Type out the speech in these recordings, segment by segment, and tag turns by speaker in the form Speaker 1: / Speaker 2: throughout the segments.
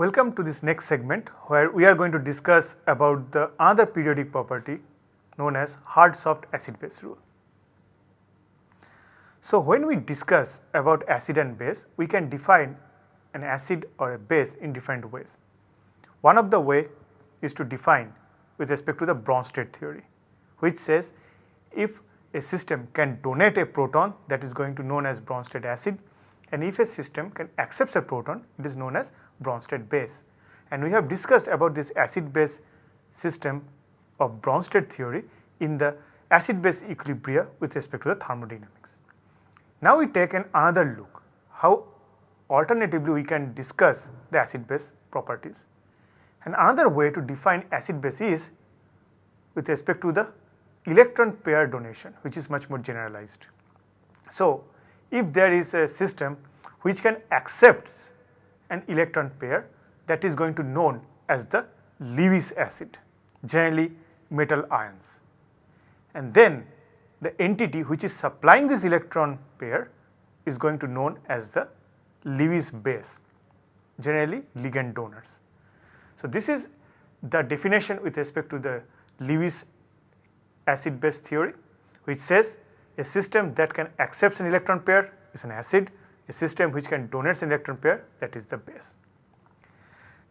Speaker 1: Welcome to this next segment where we are going to discuss about the other periodic property known as hard soft acid base rule. So, when we discuss about acid and base, we can define an acid or a base in different ways. One of the way is to define with respect to the Bronsted theory, which says if a system can donate a proton that is going to known as Bronsted acid and if a system can accept a proton it is known as Bronsted base. And we have discussed about this acid base system of Bronsted theory in the acid base equilibria with respect to the thermodynamics. Now we take an another look how alternatively we can discuss the acid base properties. And another way to define acid base is with respect to the electron pair donation which is much more generalized. So, if there is a system which can accept an electron pair that is going to known as the Lewis acid generally metal ions and then the entity which is supplying this electron pair is going to known as the Lewis base generally ligand donors. So, this is the definition with respect to the Lewis acid base theory which says a system that can accept an electron pair is an acid, a system which can donate an electron pair that is the base.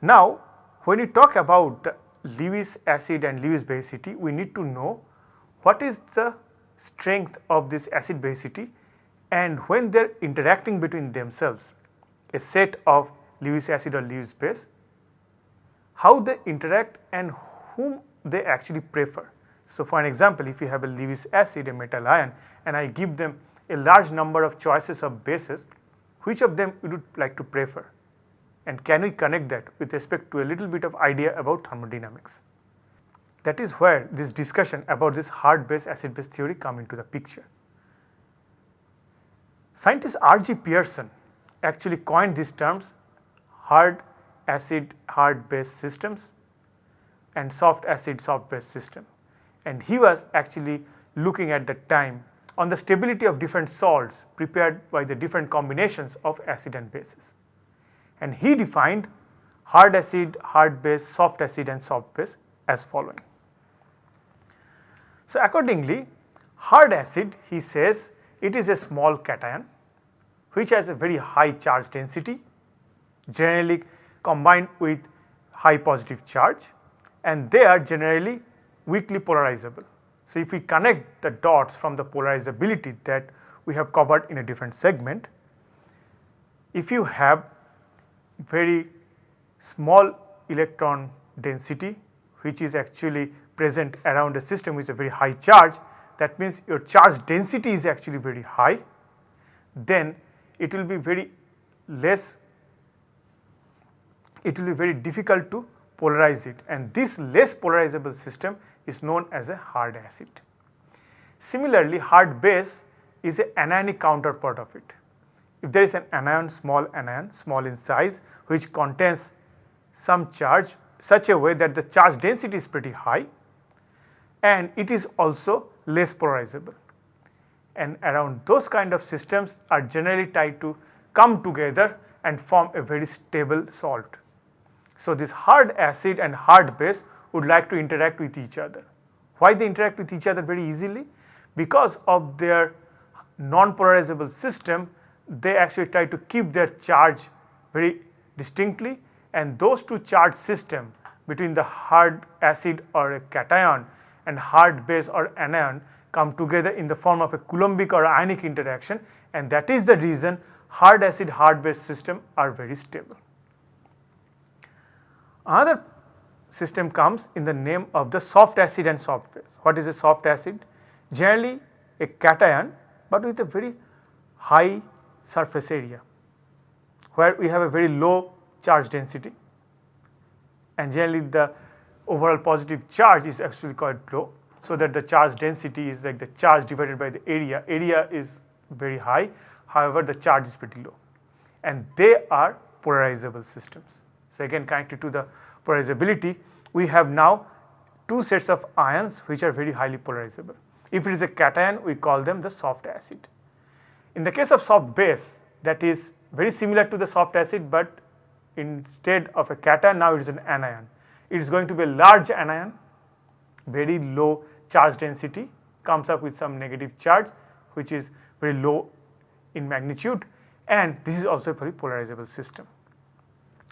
Speaker 1: Now, when we talk about the Lewis acid and Lewis basicity, we need to know what is the strength of this acid basicity and when they are interacting between themselves a set of Lewis acid or Lewis base, how they interact and whom they actually prefer. So, for an example if you have a Lewis acid a metal ion and I give them a large number of choices of bases, which of them you would like to prefer and can we connect that with respect to a little bit of idea about thermodynamics. That is where this discussion about this hard base acid base theory come into the picture. Scientist R.G. Pearson actually coined these terms hard acid hard base systems and soft acid soft base system and he was actually looking at the time on the stability of different salts prepared by the different combinations of acid and bases. And he defined hard acid, hard base, soft acid and soft base as following. So, accordingly hard acid he says it is a small cation which has a very high charge density generally combined with high positive charge and they are generally weakly polarizable. So, if we connect the dots from the polarizability that we have covered in a different segment, if you have very small electron density which is actually present around a system with a very high charge that means your charge density is actually very high then it will be very less it will be very difficult to polarize it and this less polarizable system is known as a hard acid. Similarly, hard base is an anionic counterpart of it. If there is an anion, small anion, small in size which contains some charge such a way that the charge density is pretty high and it is also less polarizable. And around those kind of systems are generally tied to come together and form a very stable salt. So, this hard acid and hard base would like to interact with each other. Why they interact with each other very easily? Because of their non-polarizable system, they actually try to keep their charge very distinctly and those two charge system between the hard acid or a cation and hard base or anion come together in the form of a Coulombic or ionic interaction and that is the reason hard acid hard base system are very stable. Another system comes in the name of the soft acid and soft base. What is a soft acid? Generally a cation but with a very high surface area where we have a very low charge density and generally the overall positive charge is actually quite low. So, that the charge density is like the charge divided by the area, area is very high however the charge is pretty low and they are polarizable systems. So, again connected to the polarizability, we have now two sets of ions which are very highly polarizable. If it is a cation, we call them the soft acid. In the case of soft base that is very similar to the soft acid, but instead of a cation now it is an anion. It is going to be a large anion, very low charge density comes up with some negative charge which is very low in magnitude and this is also a very polarizable system.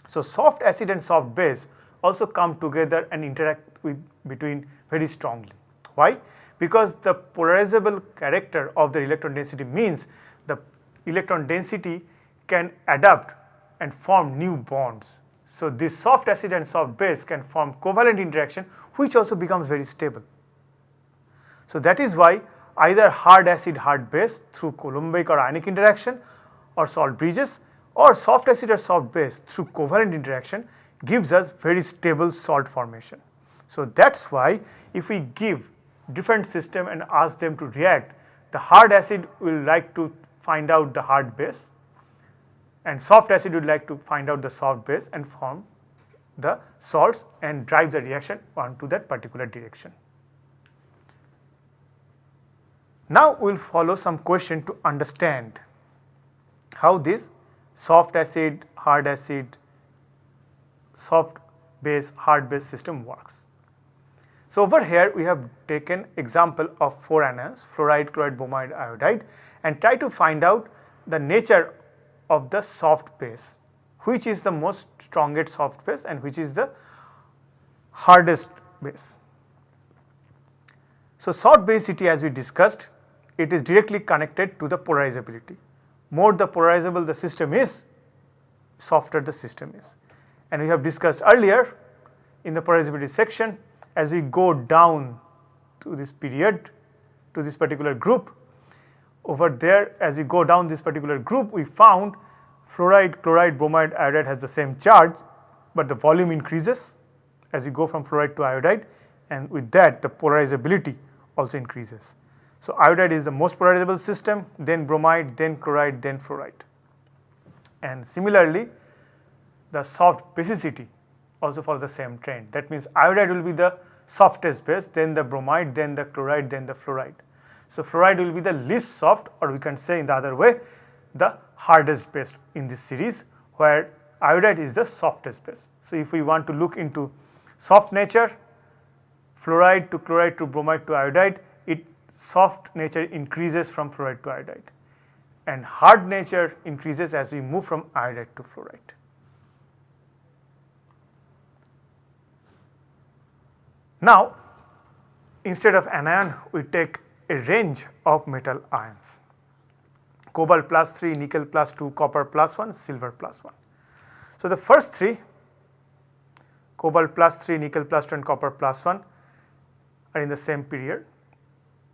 Speaker 1: So, soft acid and soft base also come together and interact with between very strongly. Why? Because the polarizable character of the electron density means the electron density can adapt and form new bonds. So, this soft acid and soft base can form covalent interaction which also becomes very stable. So, that is why either hard acid hard base through Coulombic or ionic interaction or salt bridges or soft acid or soft base through covalent interaction gives us very stable salt formation. So, that is why if we give different system and ask them to react, the hard acid will like to find out the hard base and soft acid would like to find out the soft base and form the salts and drive the reaction onto that particular direction. Now, we will follow some question to understand how this soft acid, hard acid, soft base, hard base system works. So, over here we have taken example of 4 anions fluoride, chloride, bromide, iodide and try to find out the nature of the soft base which is the most strongest soft base and which is the hardest base. So, soft basicity as we discussed it is directly connected to the polarizability more the polarizable the system is, softer the system is. And we have discussed earlier in the polarizability section as we go down to this period to this particular group over there as we go down this particular group we found fluoride, chloride, bromide, iodide has the same charge, but the volume increases as you go from fluoride to iodide and with that the polarizability also increases. So, iodide is the most polarizable system, then bromide, then chloride, then fluoride. And similarly, the soft basicity also follows the same trend. That means iodide will be the softest base, then the bromide, then the chloride, then the fluoride. So, fluoride will be the least soft or we can say in the other way the hardest base in this series where iodide is the softest base. So, if we want to look into soft nature, fluoride to chloride to bromide to iodide, soft nature increases from fluoride to iodide and hard nature increases as we move from iodide to fluoride. Now, instead of anion we take a range of metal ions cobalt plus 3, nickel plus 2, copper plus 1, silver plus 1. So, the first three cobalt plus 3, nickel plus 2 and copper plus 1 are in the same period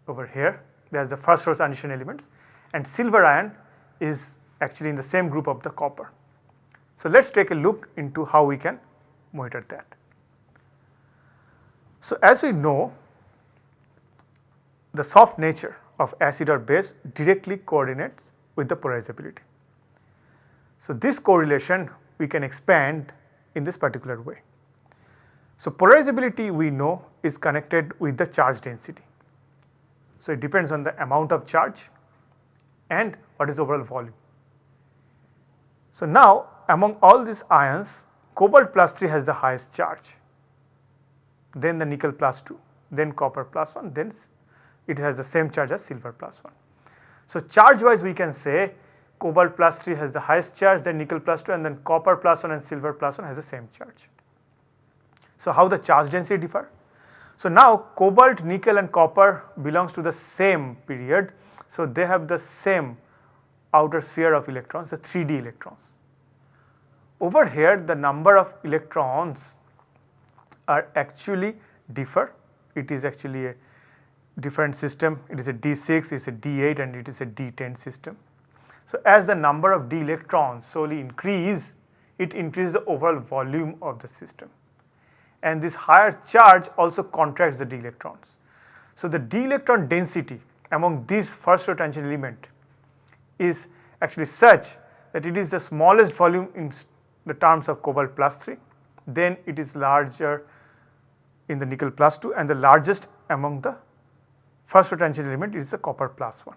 Speaker 1: over here there is the first row transition elements and silver ion is actually in the same group of the copper. So, let us take a look into how we can monitor that. So, as we know the soft nature of acid or base directly coordinates with the polarizability. So, this correlation we can expand in this particular way. So, polarizability we know is connected with the charge density. So, it depends on the amount of charge and what is overall volume. So, now among all these ions cobalt plus 3 has the highest charge, then the nickel plus 2, then copper plus 1, then it has the same charge as silver plus 1. So, charge wise we can say cobalt plus 3 has the highest charge, then nickel plus 2 and then copper plus 1 and silver plus 1 has the same charge. So, how the charge density differ? So, now cobalt, nickel and copper belongs to the same period. So, they have the same outer sphere of electrons the 3d electrons. Over here the number of electrons are actually differ it is actually a different system it is a d6 it is a d8 and it is a d10 system. So, as the number of d electrons solely increase it increases the overall volume of the system and this higher charge also contracts the d electrons. So, the d electron density among these first row transition element is actually such that it is the smallest volume in the terms of cobalt plus 3, then it is larger in the nickel plus 2 and the largest among the first row transition element is the copper plus 1.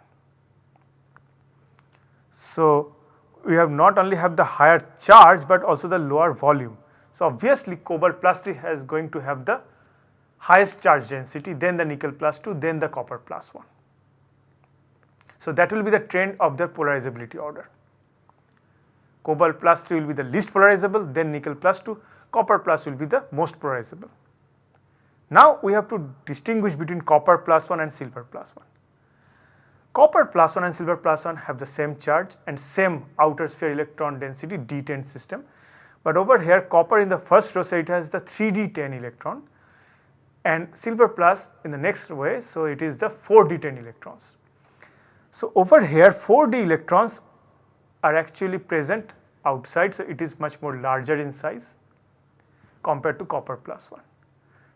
Speaker 1: So, we have not only have the higher charge but also the lower volume. So, obviously cobalt plus 3 is going to have the highest charge density then the nickel plus 2 then the copper plus 1. So, that will be the trend of the polarizability order. Cobalt plus 3 will be the least polarizable then nickel plus 2, copper plus will be the most polarizable. Now, we have to distinguish between copper plus 1 and silver plus 1. Copper plus 1 and silver plus 1 have the same charge and same outer sphere electron density D10 system. But over here copper in the first row so it has the 3D10 electron and silver plus in the next way so it is the 4D10 electrons. So over here 4D electrons are actually present outside so it is much more larger in size compared to copper plus 1.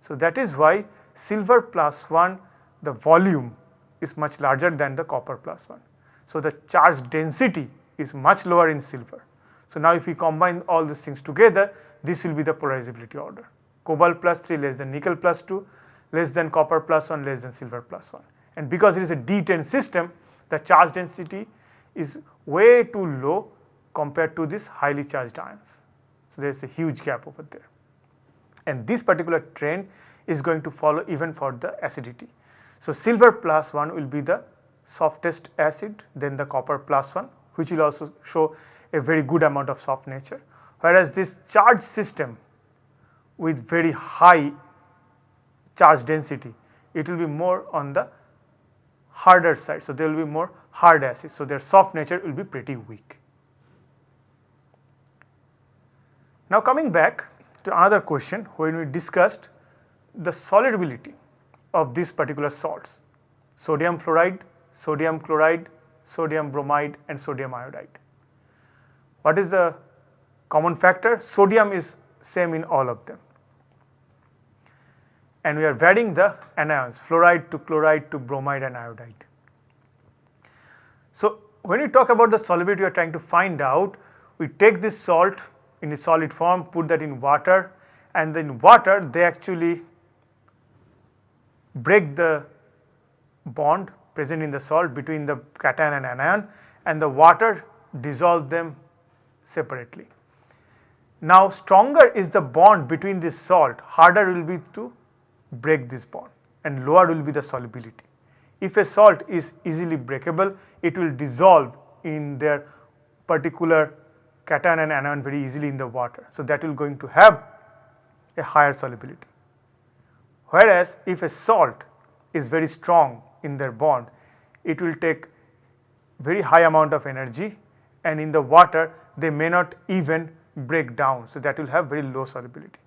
Speaker 1: So that is why silver plus 1 the volume is much larger than the copper plus 1. So the charge density is much lower in silver. So now if we combine all these things together this will be the polarizability order. Cobalt plus 3 less than nickel plus 2 less than copper plus 1 less than silver plus 1. And because it is a D10 system the charge density is way too low compared to this highly charged ions. So there is a huge gap over there. And this particular trend is going to follow even for the acidity. So, silver plus 1 will be the softest acid then the copper plus 1 which will also show a very good amount of soft nature. Whereas this charge system with very high charge density it will be more on the harder side. So, there will be more hard acids. So, their soft nature will be pretty weak. Now coming back to another question when we discussed the solubility of these particular salts sodium fluoride, sodium chloride, sodium bromide and sodium iodide. What is the common factor? Sodium is same in all of them and we are varying the anions fluoride to chloride to bromide and iodide. So, when we talk about the solubility we are trying to find out we take this salt in a solid form put that in water and then water they actually break the bond present in the salt between the cation and anion and the water dissolve them separately. Now stronger is the bond between this salt harder will be to break this bond and lower will be the solubility. If a salt is easily breakable it will dissolve in their particular cation and anion very easily in the water. So that will going to have a higher solubility. Whereas if a salt is very strong in their bond, it will take very high amount of energy and in the water they may not even break down. So that will have very low solubility.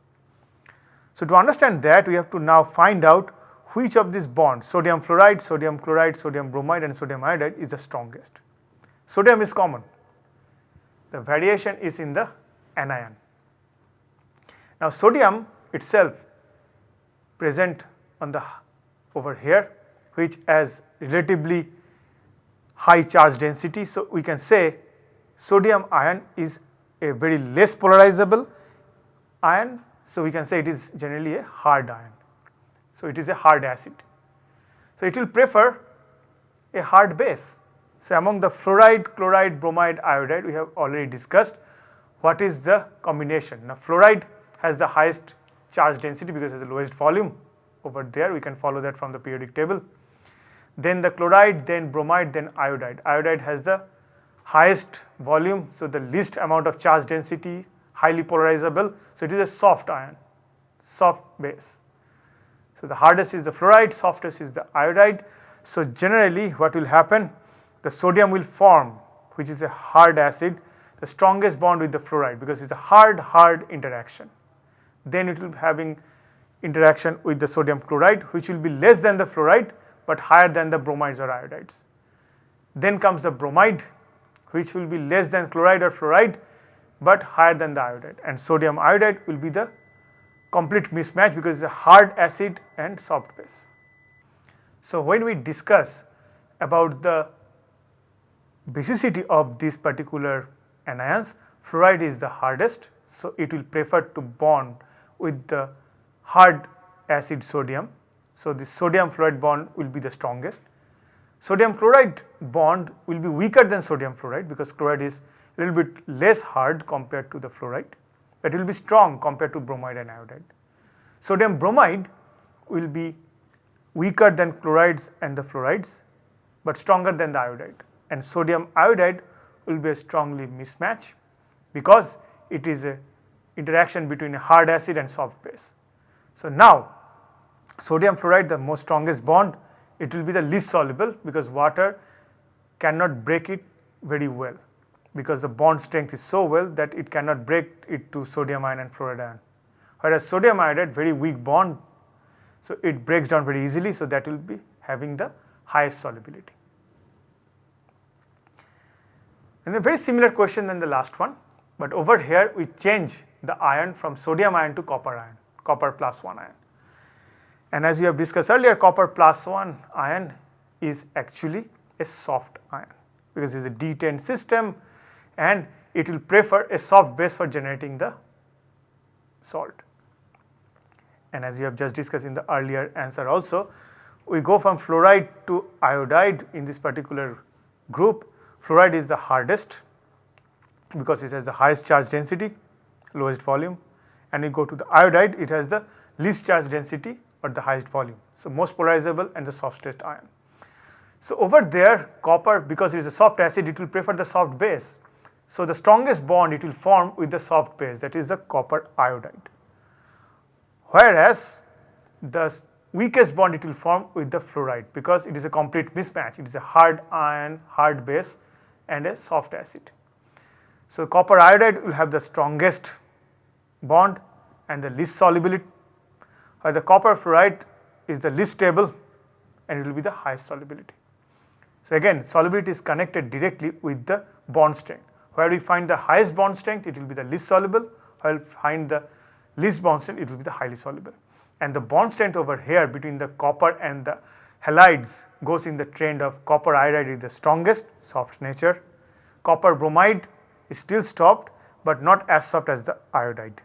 Speaker 1: So to understand that we have to now find out which of these bonds sodium fluoride, sodium chloride, sodium bromide and sodium iodide is the strongest. Sodium is common the variation is in the anion. Now sodium itself present on the over here which has relatively high charge density. So, we can say sodium ion is a very less polarizable ion. So, we can say it is generally a hard ion. So, it is a hard acid. So, it will prefer a hard base so, among the fluoride, chloride, bromide, iodide we have already discussed what is the combination. Now, fluoride has the highest charge density because it has the lowest volume over there we can follow that from the periodic table. Then the chloride, then bromide, then iodide. Iodide has the highest volume, so the least amount of charge density, highly polarizable. So, it is a soft ion, soft base. So, the hardest is the fluoride, softest is the iodide. So, generally what will happen the sodium will form which is a hard acid the strongest bond with the fluoride because it is a hard hard interaction. Then it will be having interaction with the sodium chloride which will be less than the fluoride but higher than the bromides or iodides. Then comes the bromide which will be less than chloride or fluoride but higher than the iodide and sodium iodide will be the complete mismatch because it is a hard acid and soft base. So when we discuss about the basicity of this particular anions, fluoride is the hardest. So, it will prefer to bond with the hard acid sodium. So, the sodium fluoride bond will be the strongest. Sodium chloride bond will be weaker than sodium fluoride because chloride is a little bit less hard compared to the fluoride, but it will be strong compared to bromide and iodide. Sodium bromide will be weaker than chlorides and the fluorides, but stronger than the iodide and sodium iodide will be a strongly mismatch because it is a interaction between a hard acid and soft base. So, now sodium fluoride the most strongest bond it will be the least soluble because water cannot break it very well because the bond strength is so well that it cannot break it to sodium ion and fluoride ion. Whereas sodium iodide very weak bond so it breaks down very easily so that will be having the highest solubility. And a very similar question than the last one, but over here we change the ion from sodium ion to copper ion, copper plus 1 ion. And as we have discussed earlier, copper plus 1 ion is actually a soft ion because it is a D10 system and it will prefer a soft base for generating the salt. And as you have just discussed in the earlier answer also, we go from fluoride to iodide in this particular group Fluoride is the hardest because it has the highest charge density, lowest volume and you go to the iodide it has the least charge density but the highest volume. So, most polarizable and the softest ion. So, over there copper because it is a soft acid it will prefer the soft base. So, the strongest bond it will form with the soft base that is the copper iodide. Whereas the weakest bond it will form with the fluoride because it is a complete mismatch it is a hard ion hard base and a soft acid. So, copper iodide will have the strongest bond and the least solubility while the copper fluoride is the least stable and it will be the highest solubility. So, again solubility is connected directly with the bond strength where we find the highest bond strength it will be the least soluble where we find the least bond strength it will be the highly soluble and the bond strength over here between the copper and the halides goes in the trend of copper iodide is the strongest soft nature. Copper bromide is still soft but not as soft as the iodide.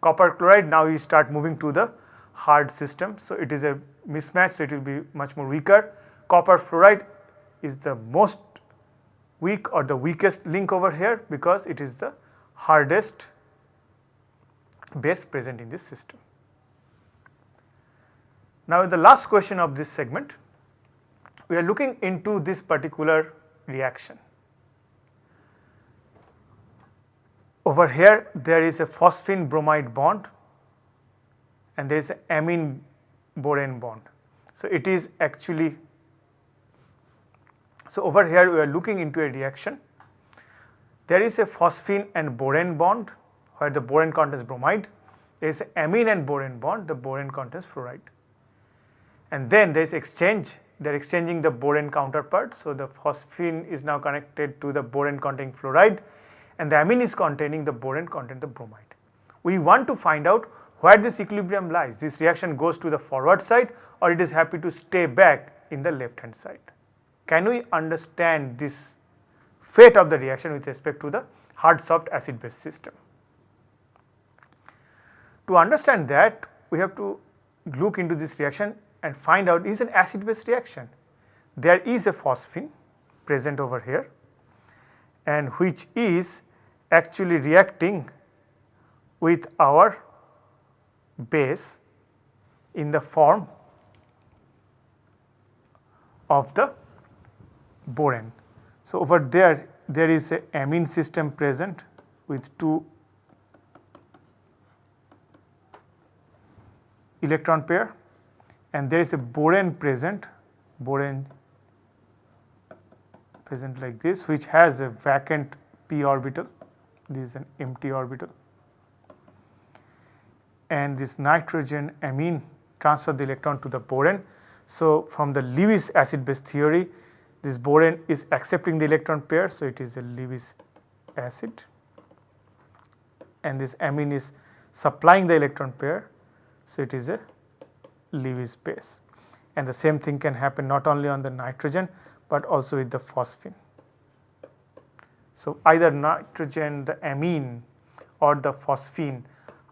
Speaker 1: Copper chloride now you start moving to the hard system. So, it is a mismatch so it will be much more weaker. Copper fluoride is the most weak or the weakest link over here because it is the hardest base present in this system. Now, in the last question of this segment, we are looking into this particular reaction. Over here there is a phosphine bromide bond and there is amine borane bond. So, it is actually, so over here we are looking into a reaction. There is a phosphine and borane bond where the borane contains bromide, there is amine and borane bond, the borane contains fluoride and then there is exchange they are exchanging the borane counterpart. So, the phosphine is now connected to the borane containing fluoride and the amine is containing the borane containing the bromide. We want to find out where this equilibrium lies this reaction goes to the forward side or it is happy to stay back in the left hand side. Can we understand this fate of the reaction with respect to the hard soft acid base system? To understand that we have to look into this reaction and find out is an acid base reaction. There is a phosphine present over here and which is actually reacting with our base in the form of the borane. So, over there there is a amine system present with two electron pair and there is a borane present, borane present like this which has a vacant p orbital, this is an empty orbital and this nitrogen amine transfer the electron to the boron. So, from the Lewis acid base theory this boron is accepting the electron pair. So, it is a Lewis acid and this amine is supplying the electron pair. So, it is a Lewis base and the same thing can happen not only on the nitrogen but also with the phosphine. So, either nitrogen, the amine or the phosphine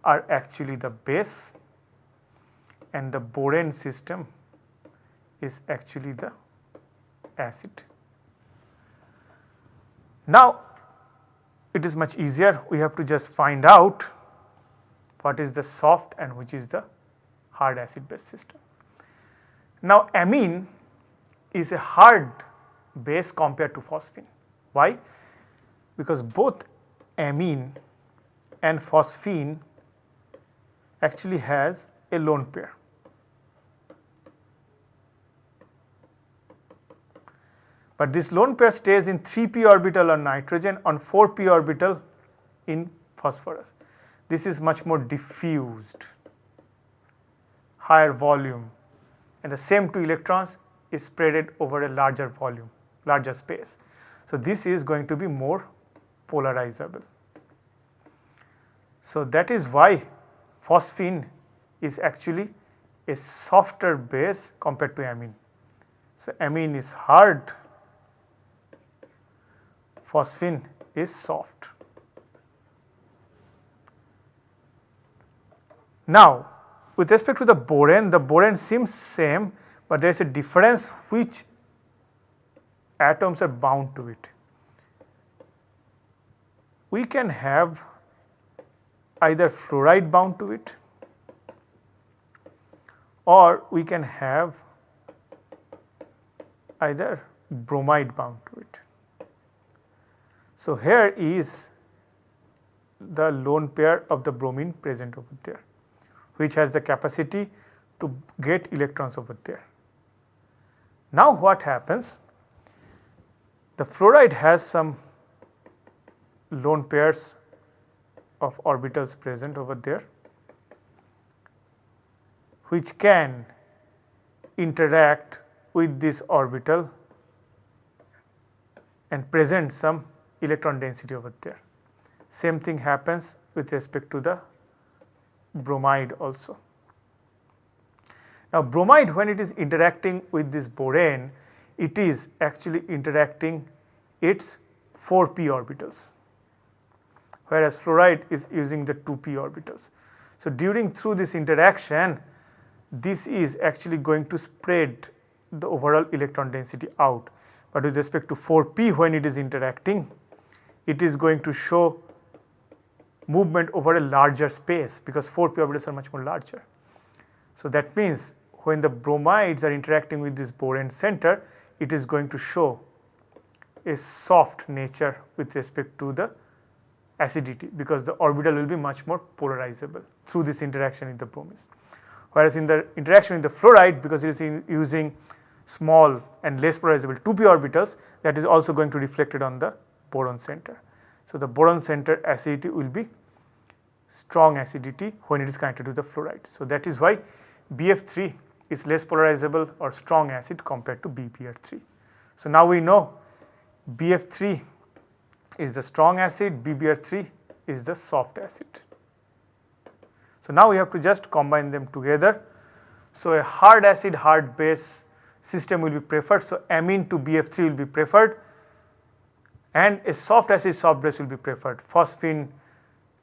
Speaker 1: are actually the base and the borane system is actually the acid. Now, it is much easier we have to just find out what is the soft and which is the hard acid base system. Now amine is a hard base compared to phosphine. Why? Because both amine and phosphine actually has a lone pair. But this lone pair stays in 3p orbital on nitrogen on 4p orbital in phosphorus. This is much more diffused, higher volume and the same two electrons is spreaded over a larger volume, larger space. So, this is going to be more polarizable. So, that is why phosphine is actually a softer base compared to amine. So, amine is hard, phosphine is soft. Now, with respect to the borane, the borane seems same, but there is a difference which atoms are bound to it. We can have either fluoride bound to it or we can have either bromide bound to it. So, here is the lone pair of the bromine present over there which has the capacity to get electrons over there. Now what happens? The fluoride has some lone pairs of orbitals present over there which can interact with this orbital and present some electron density over there. Same thing happens with respect to the bromide also. Now bromide when it is interacting with this borane, it is actually interacting its 4p orbitals, whereas fluoride is using the 2p orbitals. So during through this interaction, this is actually going to spread the overall electron density out. But with respect to 4p when it is interacting, it is going to show movement over a larger space because 4 p orbitals are much more larger. So that means when the bromides are interacting with this borane center, it is going to show a soft nature with respect to the acidity because the orbital will be much more polarizable through this interaction with the bromides. Whereas in the interaction with the fluoride because it is using small and less polarizable 2p orbitals that is also going to reflected on the boron center. So, the boron center acidity will be strong acidity when it is connected to the fluoride. So, that is why BF3 is less polarizable or strong acid compared to BBr3. So, now we know BF3 is the strong acid, BBr3 is the soft acid. So, now we have to just combine them together. So, a hard acid hard base system will be preferred. So, amine to BF3 will be preferred and a soft acid soft base will be preferred phosphine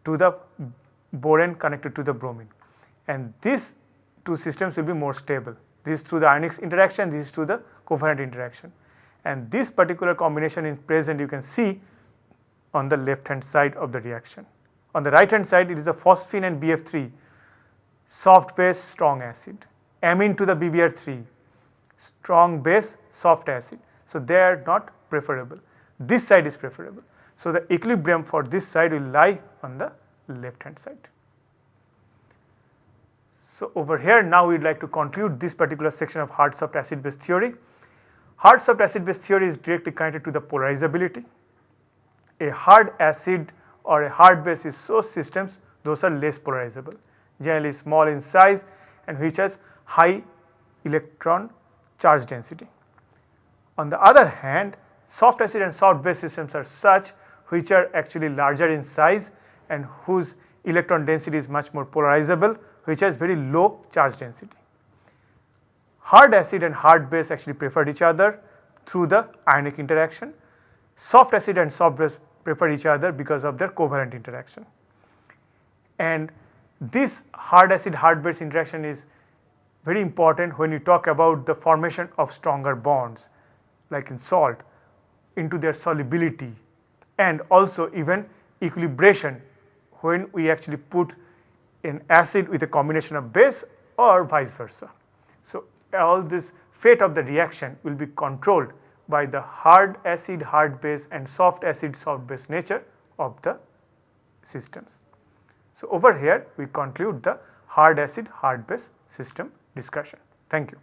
Speaker 1: to the borane connected to the bromine and these two systems will be more stable. This through the ionic interaction, this is through the covalent interaction and this particular combination is present you can see on the left hand side of the reaction. On the right hand side it is the phosphine and BF3 soft base strong acid, amine to the BBr3 strong base soft acid. So, they are not preferable this side is preferable. So, the equilibrium for this side will lie on the left hand side. So, over here now we would like to conclude this particular section of hard soft acid base theory. Hard soft acid base theory is directly connected to the polarizability. A hard acid or a hard base is so systems those are less polarizable generally small in size and which has high electron charge density. On the other hand soft acid and soft base systems are such which are actually larger in size and whose electron density is much more polarizable which has very low charge density. Hard acid and hard base actually preferred each other through the ionic interaction. Soft acid and soft base prefer each other because of their covalent interaction. And this hard acid hard base interaction is very important when you talk about the formation of stronger bonds like in salt into their solubility and also even equilibration when we actually put an acid with a combination of base or vice versa. So, all this fate of the reaction will be controlled by the hard acid, hard base and soft acid, soft base nature of the systems. So, over here we conclude the hard acid, hard base system discussion. Thank you.